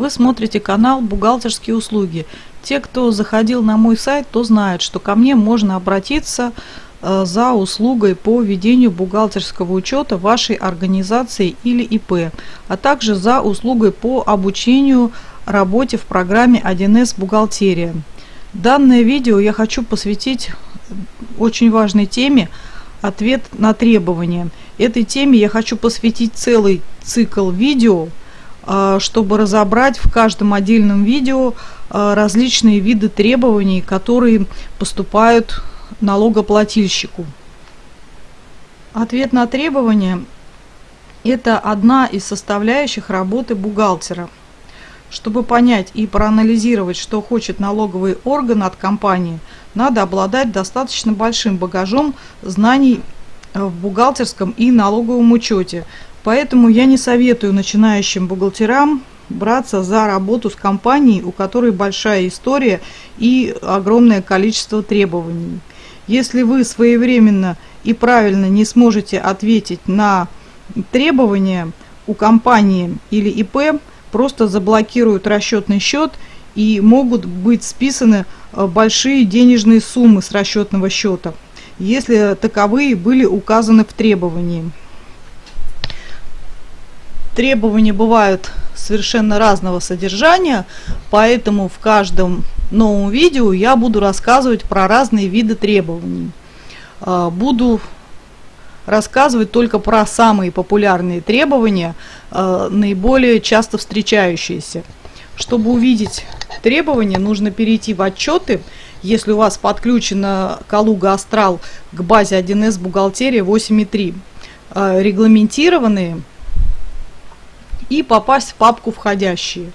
Вы смотрите канал «Бухгалтерские услуги». Те, кто заходил на мой сайт, то знают, что ко мне можно обратиться э, за услугой по ведению бухгалтерского учета вашей организации или ИП, а также за услугой по обучению работе в программе 1С «Бухгалтерия». Данное видео я хочу посвятить очень важной теме «Ответ на требования». Этой теме я хочу посвятить целый цикл видео – чтобы разобрать в каждом отдельном видео а, различные виды требований, которые поступают налогоплательщику. Ответ на требования – это одна из составляющих работы бухгалтера. Чтобы понять и проанализировать, что хочет налоговый орган от компании, надо обладать достаточно большим багажом знаний в бухгалтерском и налоговом учете – Поэтому я не советую начинающим бухгалтерам браться за работу с компанией, у которой большая история и огромное количество требований. Если вы своевременно и правильно не сможете ответить на требования у компании или ИП, просто заблокируют расчетный счет и могут быть списаны э, большие денежные суммы с расчетного счета, если таковые были указаны в требовании. Требования бывают совершенно разного содержания, поэтому в каждом новом видео я буду рассказывать про разные виды требований. А, буду рассказывать только про самые популярные требования, а, наиболее часто встречающиеся. Чтобы увидеть требования, нужно перейти в отчеты. Если у вас подключена Калуга Астрал к базе 1С бухгалтерия 8.3, а, регламентированные и попасть в папку «Входящие».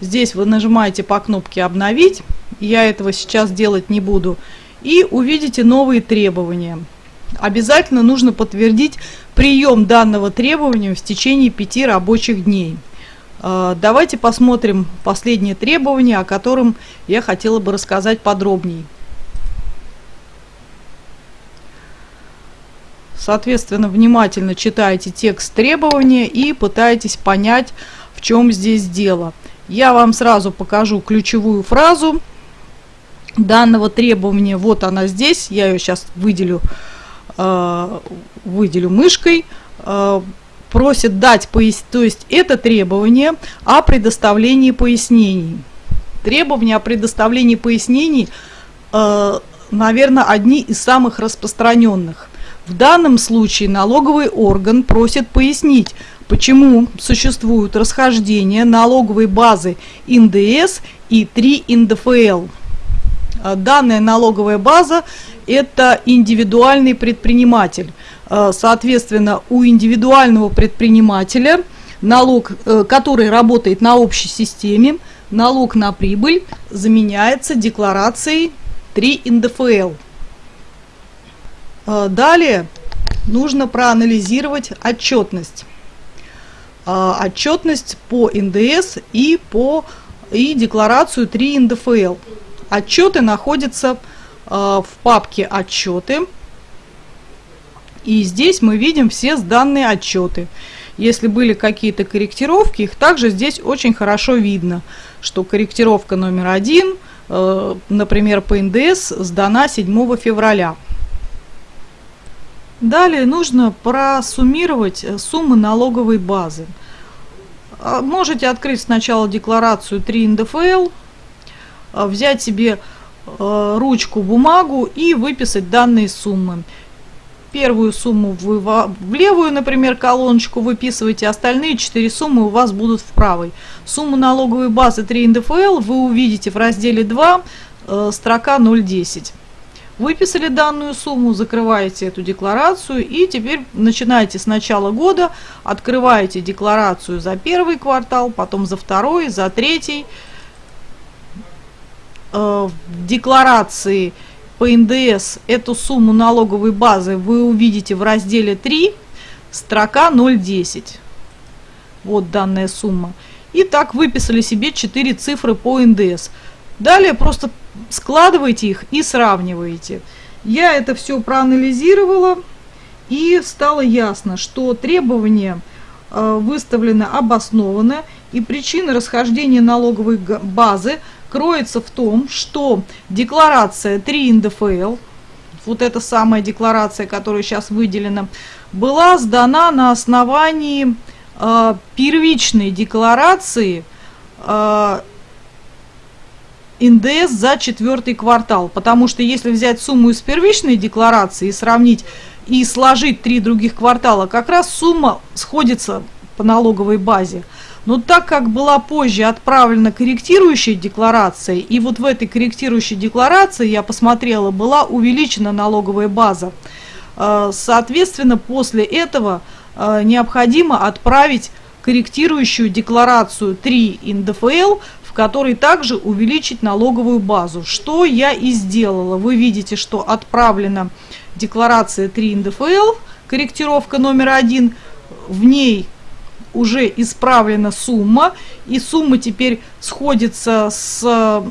Здесь вы нажимаете по кнопке «Обновить», я этого сейчас делать не буду, и увидите новые требования. Обязательно нужно подтвердить прием данного требования в течение пяти рабочих дней. А, давайте посмотрим последнее требование, о котором я хотела бы рассказать подробнее. Соответственно, внимательно читайте текст требования и пытайтесь понять, в чем здесь дело. Я вам сразу покажу ключевую фразу данного требования. Вот она здесь. Я ее сейчас выделю, э, выделю мышкой. Э, просит дать пояс... то есть это требование о предоставлении пояснений. Требования о предоставлении пояснений, э, наверное, одни из самых распространенных. В данном случае налоговый орган просит пояснить, почему существуют расхождения налоговой базы НДС и 3 НДФЛ. А, данная налоговая база – это индивидуальный предприниматель. А, соответственно, у индивидуального предпринимателя налог, э, который работает на общей системе, налог на прибыль заменяется декларацией 3 НДФЛ. Э, далее нужно проанализировать отчетность. Э, отчетность по НДС и по и декларацию 3 НДФЛ. Отчеты находятся э, в папке «Отчеты». И здесь мы видим все сданные отчеты. Если были какие-то корректировки, их также здесь очень хорошо видно, что корректировка номер один, например, по НДС, сдана 7 февраля. Далее нужно просуммировать э, суммы налоговой базы. А, можете открыть сначала декларацию 3 НДФЛ, а, взять себе э, ручку, бумагу и выписать данные суммы. Первую сумму вы в левую, например, колоночку выписываете, остальные 4 суммы у вас будут в правой. Сумму налоговой базы 3 НДФЛ вы увидите в разделе 2, э, строка 010. Выписали данную сумму, закрываете эту декларацию и теперь начинаете с начала года, открываете декларацию за первый квартал, потом за второй, за третий. Э, в декларации по НДС эту сумму налоговой базы вы увидите в разделе 3, строка 010. Вот данная сумма. И так выписали себе 4 цифры по НДС. Далее просто складываете их и сравниваете. Я это все проанализировала и стало ясно, что требования э, выставлены обоснованно И причина расхождения налоговой базы кроется в том, что декларация 3 НДФЛ, вот эта самая декларация, которая сейчас выделена, была сдана на основании э, первичной декларации э, НДС за четвертый квартал. Потому что если взять сумму из первичной декларации и сравнить и сложить три других квартала, как раз сумма сходится по налоговой базе. Но так как была позже отправлена корректирующая декларация, и вот в этой корректирующей декларации, я посмотрела, была увеличена налоговая база, э, соответственно, после этого э, необходимо отправить корректирующую декларацию 3 НДФЛ который также увеличить налоговую базу. Что я и сделала. Вы видите, что отправлена декларация 3 НДФЛ, корректировка номер один. В ней уже исправлена сумма, и сумма теперь сходится с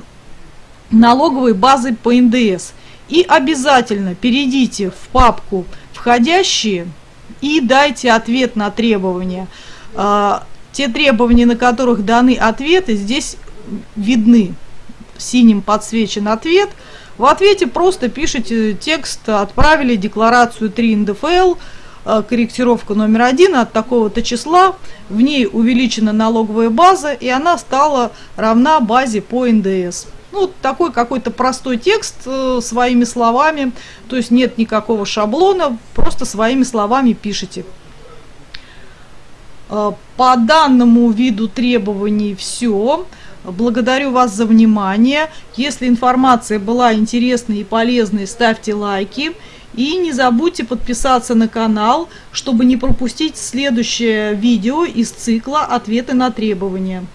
налоговой базой по НДС. И обязательно перейдите в папку «Входящие» и дайте ответ на требования. А, те требования, на которых даны ответы, здесь видны синим подсвечен ответ. В ответе просто пишите текст «Отправили декларацию 3 НДФЛ», э, корректировка номер один от такого-то числа, в ней увеличена налоговая база, и она стала равна базе по НДС. Ну, такой какой-то простой текст э, своими словами, то есть нет никакого шаблона, просто своими словами пишите. Э, по данному виду требований все. Благодарю вас за внимание. Если информация была интересной и полезной, ставьте лайки. И не забудьте подписаться на канал, чтобы не пропустить следующее видео из цикла «Ответы на требования».